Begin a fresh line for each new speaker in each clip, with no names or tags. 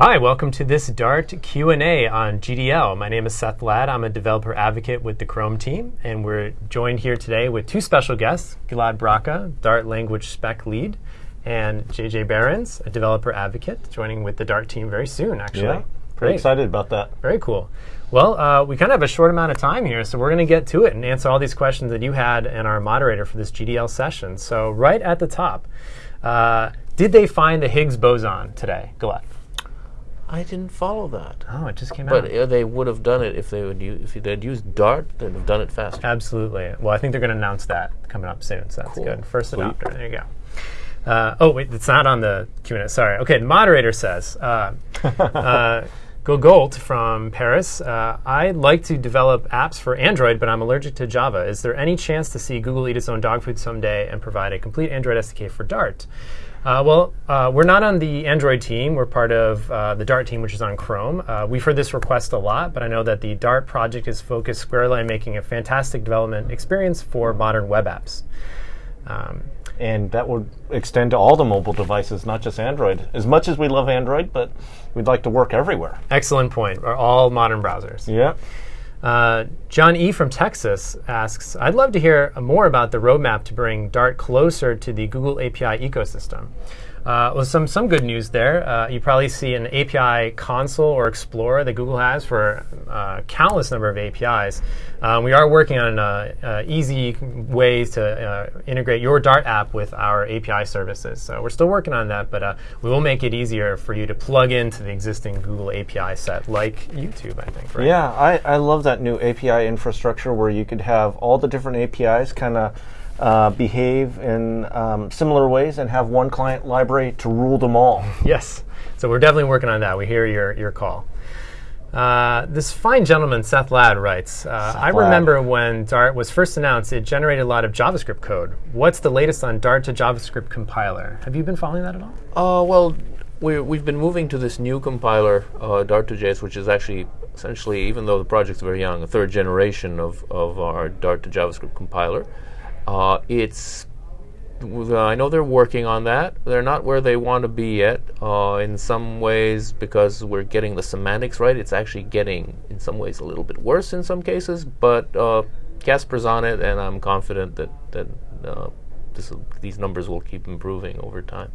Hi, welcome to this Dart Q&A on GDL. My name is Seth Ladd. I'm a developer advocate with the Chrome team, and we're joined here today with two special guests, Gilad Bracha, Dart language spec lead, and JJ Behrens, a developer advocate, joining with the Dart team very soon, actually.
Yeah, pretty
Great.
excited about that.
Very cool. Well, uh, we kind of have a short amount of time here, so we're going to get to it and answer all these questions that you had and our moderator for this GDL session. So, right at the top, uh, did they find the Higgs boson today, Gilad?
I didn't follow that.
Oh, it just came
But
out.
uh, they would have done it if they would use, if they'd used Dart. They'd have done it faster.
Absolutely. Well, I think they're going to announce that coming up soon, so that's
Cool.
good. First adopter. There you go. Uh, oh wait, it's not on the Q&A. Sorry. Okay, the moderator says, uh, uh, Gogolt from Paris. Uh, I'd like to develop apps for Android, but I'm allergic to Java. Is there any chance to see Google eat its own dog food someday and provide a complete Android SDK for Dart? Uh, well, uh, we're not on the Android team. We're part of uh, the Dart team, which is on Chrome. Uh, we've heard this request a lot, but I know that the Dart project is focused squarely on making a fantastic development experience for modern web apps. Um,
And that would extend to all the mobile devices, not just Android. As much as we love Android, but we'd like to work everywhere.
excellent point. All modern browsers.
Yeah.
Uh, John E. from Texas asks I'd love to hear more about the roadmap to bring Dart closer to the Google API ecosystem. Uh, well, some, some good news there. Uh, you probably see an API console or Explorer that Google has for uh, countless number of APIs. Um, we are working on uh, uh, easy ways to uh, integrate your Dart app with our API services. So we're still working on that, but we will make it easier for you to plug into the existing Google API set, like YouTube, I think. Right?
Yeah, I, I love that new API infrastructure where you could have all the different APIs kind of uh, behave in um, similar ways and have one client library to rule them all.
Yes. So we're definitely working on that. We hear your, your call. Uh, this fine gentleman, Seth Ladd, writes uh, I
Ladd.
remember when Dart was first announced, it generated a lot of JavaScript code. What's the latest on Dart to JavaScript compiler? Have you been following that at all?
Uh, well, we're, we've been moving to this new compiler, uh, Dart2JS, which is actually essentially, even though the project's very young, a third generation of, of our Dart to JavaScript compiler. Uh, it's w- I know they're working on that. They're not where they want to be yet. Uh, in some ways, because we're getting the semantics right, it's actually getting, in some ways, a little bit worse in some cases. But uh, Kasper's on it, and I'm confident that that uh, this, these numbers will keep improving over time.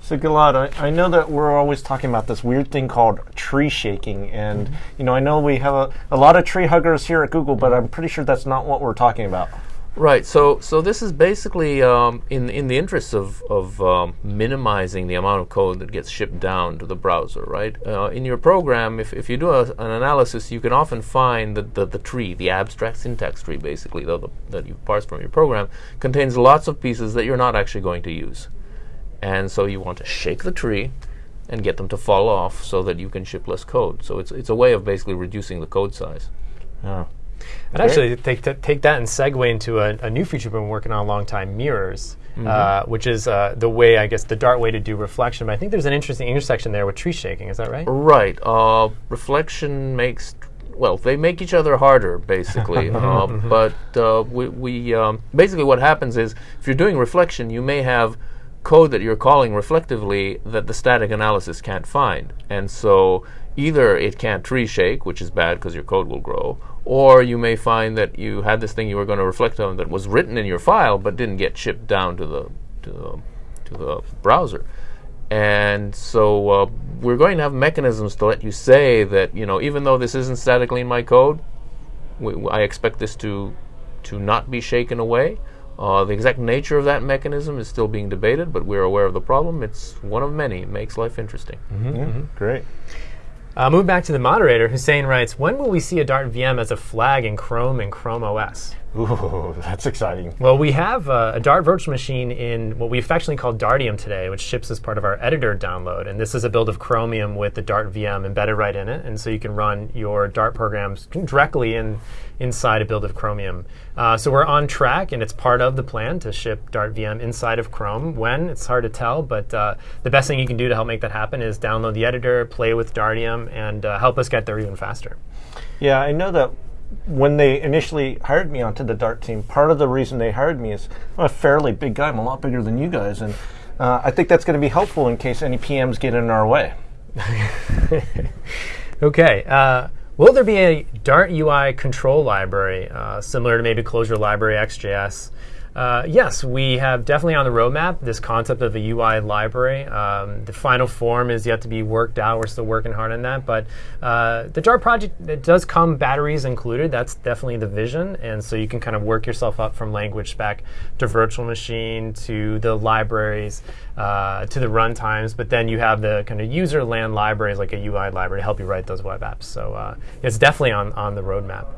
So Gilad, I, I know that we're always talking about this weird thing called tree shaking, and you know I know we have a, a lot of tree huggers here at Google, but I'm pretty sure that's not what we're talking about.
Right. So, so this is basically um, in in the interest of of um, minimizing the amount of code that gets shipped down to the browser. Right. Uh, in your program, if, if you do a, an analysis, you can often find that the, the tree, the abstract syntax tree, basically the, the, that you parse from your program, contains lots of pieces that you're not actually going to use, and so you want to shake the tree. And get them to fall off so that you can ship less code. So it's it's a way of basically reducing the code size.
Yeah.
I'd actually take, take that and segue into a, a new feature we've been working on a long time, mirrors, uh, which is uh, the way, I guess, the Dart way to do reflection. But I think there's an interesting intersection there with tree shaking. Is that right?
Right. Uh, reflection makes well, they make each other harder, basically. uh, but uh, we, we um, basically what happens is if you're doing reflection, you may have code that you're calling reflectively that the static analysis can't find, and so either it can't tree shake, which is bad because your code will grow, or you may find that you had this thing you were going to reflect on that was written in your file but didn't get shipped down to the to the to the browser. And so uh, we're going to have mechanisms to let you say that you know even though this isn't statically in my code, I expect this to to not be shaken away. Uh, the exact nature of that mechanism is still being debated, but we're aware of the problem. It's one of many. It makes life interesting.
Yeah, Great.
Uh, move back to the moderator. Hussein writes, when will we see a Dart VM as a flag in Chrome and Chrome OS?
Ooh, that's exciting.
Well, we have uh, a Dart virtual machine in what we affectionately call Dartium today, which ships as part of our editor download. And this is a build of Chromium with the Dart VM embedded right in it. And so you can run your Dart programs directly in inside a build of Chromium. Uh, so we're on track, and it's part of the plan to ship Dart VM inside of Chrome. When? It's hard to tell, but uh, the best thing you can do to help make that happen is download the editor, play with Dartium, and uh, help us get there even faster.
Yeah, I know that when they initially hired me onto the Dart team, part of the reason they hired me is I'm a fairly big guy. I'm a lot bigger than you guys, and uh, I think that's going to be helpful in case any PMs get in our way.
okay. Uh, will there be a Dart UI control library uh, similar to maybe Closure Library Ext JS? Uh, yes, we have definitely on the roadmap this concept of a UI library. Um, the final form is yet to be worked out. We're still working hard on that. But uh, the Dart project, it does come batteries included. That's definitely the vision. And so you can kind of work yourself up from language spec to virtual machine to the libraries uh, to the runtimes. But then you have the kind of user land libraries like a UI library to help you write those web apps. So uh, it's definitely on, on the roadmap.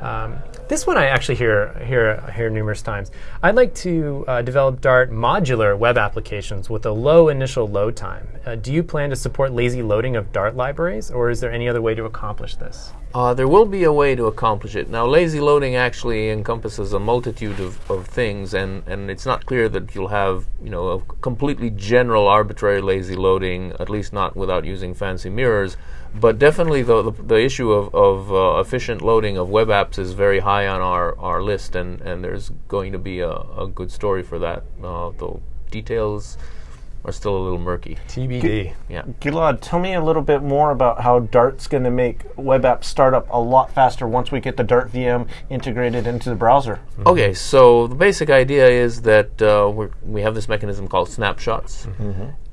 Um, this one I actually hear hear hear numerous times. I'd like to uh, develop Dart modular web applications with a low initial load time. Uh, do you plan to support lazy loading of Dart libraries, or is there any other way to accomplish this?
Uh, there will be a way to accomplish it. Now, lazy loading actually encompasses a multitude of, of things, and, and it's not clear that you'll have you know a completely general arbitrary lazy loading, at least not without using fancy mirrors. But definitely, the, the, the issue of, of uh, efficient loading of web apps is very high on our, our list, and, and there's going to be a, a good story for that. Uh, though details are still a little murky.
TBD.
Yeah.
Gilad, tell me a little bit more about how Dart's going to make web app startup a lot faster once we get the Dart VM integrated into the browser.
Okay, so the basic idea is that uh, we're, we have this mechanism called snapshots,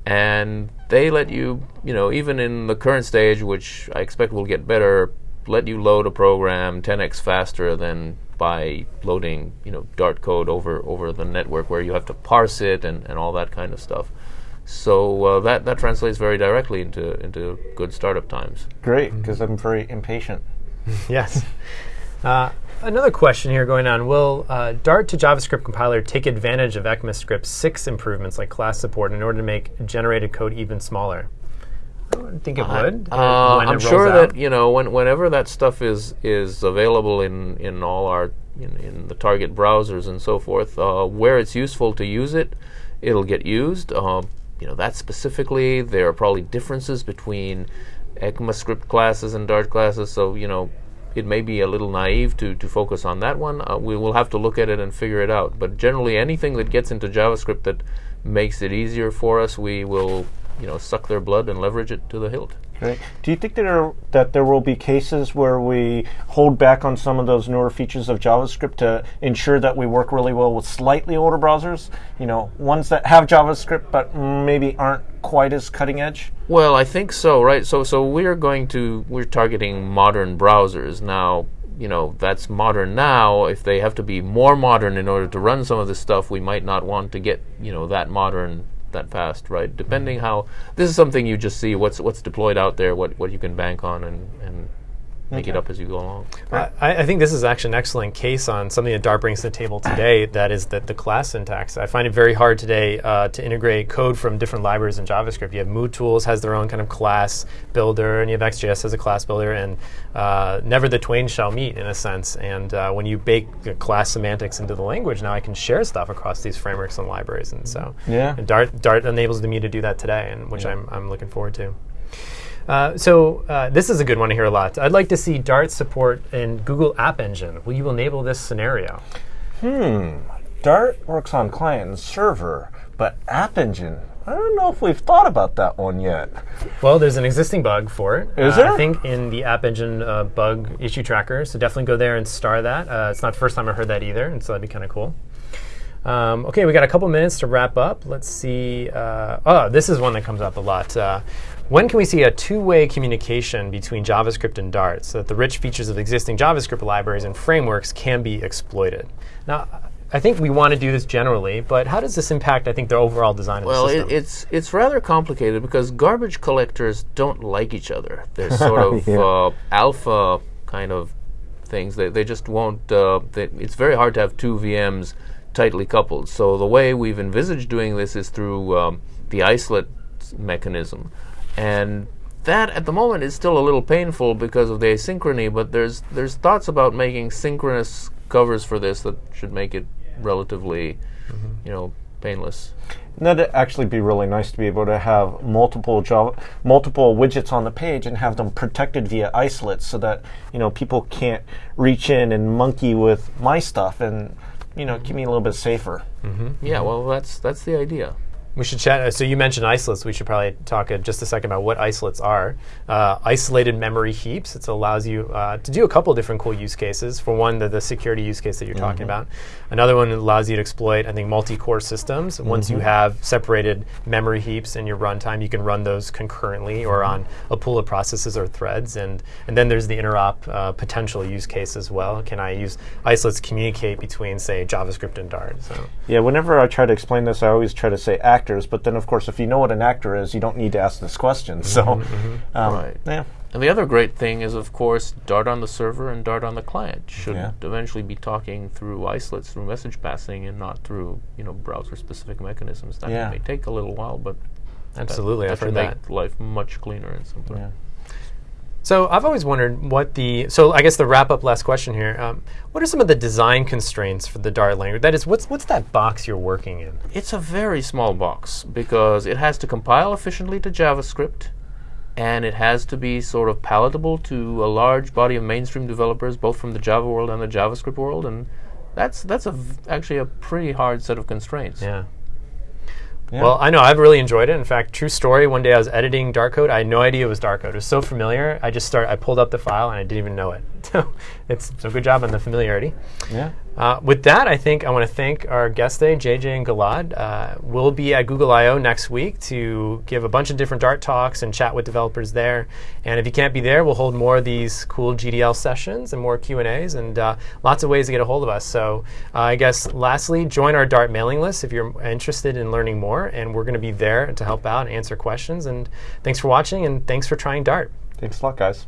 and they let you, you know, even in the current stage, which I expect will get better, let you load a program 10x faster than by loading, you know, Dart code over over the network, where you have to parse it and, and all that kind of stuff. So uh, that that translates very directly into into good startup times.
Great, because I'm very impatient.
yes. Uh, another question here going on. Will uh, Dart to JavaScript compiler take advantage of ECMAScript 6 improvements like class support in order to make generated code even smaller? I don't think it would.
Uh, I'm
rolls
sure
out.
that you know when, whenever that stuff is is available in in all our in, in the target browsers and so forth, uh, where it's useful to use it, it'll get used. You know that specifically, there are probably differences between ECMAScript classes and Dart classes. So you know. It may be a little naive to, to focus on that one. Uh, we will have to look at it and figure it out. But generally, anything that gets into JavaScript that makes it easier for us, we will, you know, suck their blood and leverage it to the hilt.
Great. Do you think that there, that there will be cases where we hold back on some of those newer features of JavaScript to ensure that we work really well with slightly older browsers? You know, ones that have JavaScript but maybe aren't quite as cutting edge?
Well, I think so, right? So, so we're going to we're targeting modern browsers now. You know, that's modern now. If they have to be more modern in order to run some of this stuff, we might not want to get you know that modern that fast, right? Depending how this is something you just see what's what's deployed out there, what what you can bank on, and and make it up as you go along.
I, I think this is actually an excellent case on something that Dart brings to the table today. That is that the class syntax. I find it very hard today uh, to integrate code from different libraries in JavaScript. You have MooTools has their own kind of class builder, and you have Ext JS as a class builder, and uh, never the twain shall meet in a sense. And uh, when you bake the class semantics into the language, now I can share stuff across these frameworks and libraries. And so,
Yeah.
and Dart Dart enables me to do that today, and which I'm I'm looking forward to. Uh, so uh, this is a good one to hear a lot. I'd like to see Dart support in Google App Engine. Will you enable this scenario? Hmm.
Dart works on client and server, but App Engine, I don't know if we've thought about that one yet.
Well, there's an existing bug for it.
Is
Uh,
there?
I think in the App Engine uh, bug issue tracker. So definitely go there and star that. Uh, it's not the first time I heard that either, and so that'd be kind of cool. Um, okay, we got a couple minutes to wrap up. Let's see. Uh, oh, this is one that comes up a lot. Uh, when can we see a two-way communication between JavaScript and Dart so that the rich features of existing JavaScript libraries and frameworks can be exploited? Now, I think we want to do this generally, but how does this impact, I think, the overall design of
Well,
the
it, it's it's rather complicated because garbage collectors don't like each other. They're sort of
Yeah.
uh, alpha kind of things. They they just won't. Uh, they, it's very hard to have two VMs tightly coupled. So the way we've envisaged doing this is through um, the isolate mechanism, and that at the moment is still a little painful because of the asynchrony. But there's there's thoughts about making synchronous covers for this that should make it relatively, you know, painless.
That'd actually be really nice to be able to have multiple Java, multiple widgets on the page and have them protected via isolates, so that you know people can't reach in and monkey with my stuff and you know keep me a little bit safer. Mm-hmm.
Yeah, well, that's that's the idea.
We should chat. So you mentioned isolates. We should probably talk uh, just a second about what isolates are. Uh, isolated memory heaps. It allows you uh, to do a couple different cool use cases. For one, the, the security use case that you're talking about. Another one allows you to exploit, I think, multi-core systems. Once you have separated memory heaps in your runtime, you can run those concurrently or on a pool of processes or threads. And and then there's the interop uh, potential use case as well. Can I use isolates to communicate between, say, JavaScript and Dart? So.
Yeah, whenever I try to explain this, I always try to say actors, but then, of course, if you know what an actor is, you don't need to ask this question. So, um,
Right.
yeah.
And the other great thing is, of course, Dart on the server and Dart on the client should
Yeah.
eventually be talking through isolates, through message passing, and not through you know browser-specific mechanisms. That
Yeah.
may take a little while, but
Absolutely,
that
I've
should make
that.
life much cleaner and simpler.
Yeah.
So I've always wondered what the so I guess the wrap up last question here. Um, what are some of the design constraints for the Dart language? That is, what's what's that box you're working in?
It's a very small box because it has to compile efficiently to JavaScript and it has to be sort of palatable to a large body of mainstream developers, both from the Java world and the JavaScript world. And that's that's a v- actually a pretty hard set of constraints.
Yeah.
Yeah.
Well, I know I've really enjoyed it. In fact, true story. One day I was editing Dart code. I had no idea it was Dart code. It was so familiar. I just started. I pulled up the file and I didn't even know it. So it's so good job on the familiarity.
Yeah.
Uh, with that, I think I want to thank our guest today, JJ and Gilad. Uh, we'll be at Google I/O next week to give a bunch of different Dart talks and chat with developers there. And if you can't be there, we'll hold more of these cool GDL sessions and more Q and A's and uh, lots of ways to get a hold of us. So uh, I guess lastly, join our Dart mailing list if you're interested in learning more. And we're going to be there to help out and answer questions. And thanks for watching and thanks for trying Dart.
Thanks a lot, guys.